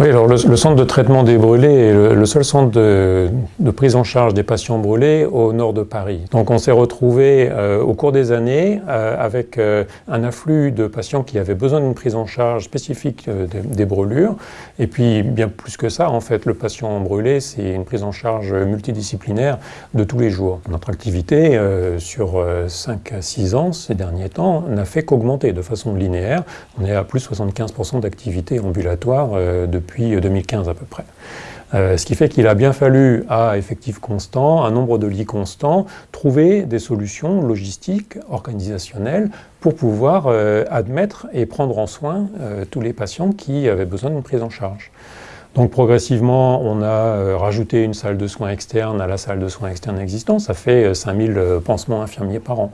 Alors le, centre de traitement des brûlés est le, seul centre de, prise en charge des patients brûlés au nord de Paris. Donc on s'est retrouvé euh, au cours des années euh, avec euh, un afflux de patients qui avaient besoin d'une prise en charge spécifique des, brûlures. Et puis bien plus que ça, en fait, le patient brûlé, c'est une prise en charge multidisciplinaire de tous les jours. Notre activité sur 5 à 6 ans ces derniers temps n'a fait qu'augmenter de façon linéaire. On est à plus de 75% d'activité ambulatoire depuis 2015 à peu près. Euh, ce qui fait qu'il a bien fallu, à effectif constant, un nombre de lits constant, trouver des solutions logistiques, organisationnelles, pour pouvoir euh, admettre et prendre en soin euh, tous les patients qui avaient besoin d'une prise en charge. Donc progressivement, on a rajouté une salle de soins externe à la salle de soins externe existante, ça fait 5000 pansements infirmiers par an.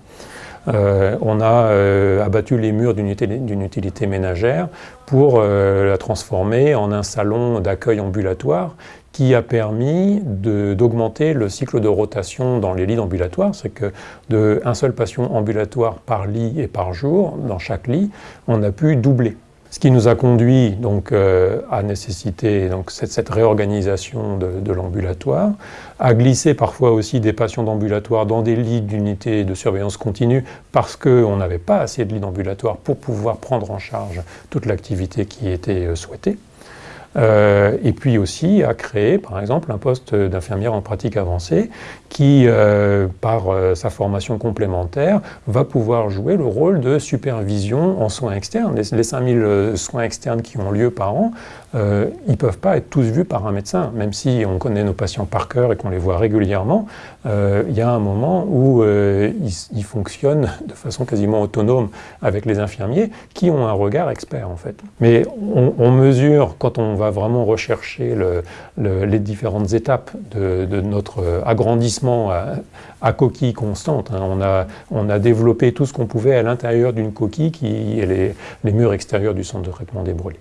Euh, on a euh, abattu les murs d'une utilité, ménagère pour euh, la transformer en un salon d'accueil ambulatoire qui a permis d'augmenter le cycle de rotation dans les lits d'ambulatoire, c'est que d'un seul patient ambulatoire par lit et par jour, dans chaque lit, on a pu doubler. Ce qui nous a conduit donc euh, à nécessiter cette, réorganisation de, l'ambulatoire, à glisser parfois aussi des patients d'ambulatoire dans des lits d'unité de surveillance continue parce qu'on n'avait pas assez de lits d'ambulatoire pour pouvoir prendre en charge toute l'activité qui était euh, souhaitée. Euh, et puis aussi à créer, par exemple, un poste d'infirmière en pratique avancée qui, euh, par euh, sa formation complémentaire, va pouvoir jouer le rôle de supervision en soins externes. Les, les 5000 soins externes qui ont lieu par an, ils ne peuvent pas être tous vus par un médecin, même si on connaît nos patients par cœur et qu'on les voit régulièrement, il y a un moment où ils, fonctionnent de façon quasiment autonome avec les infirmiers qui ont un regard expert en fait. Mais on, on mesure, quand on va vraiment rechercher les différentes étapes de, notre agrandissement à, coquille constante. Hein. On, a, on, a, développé tout ce qu'on pouvait à l'intérieur d'une coquille qui est les, les murs extérieurs du centre de traitement des brûlés.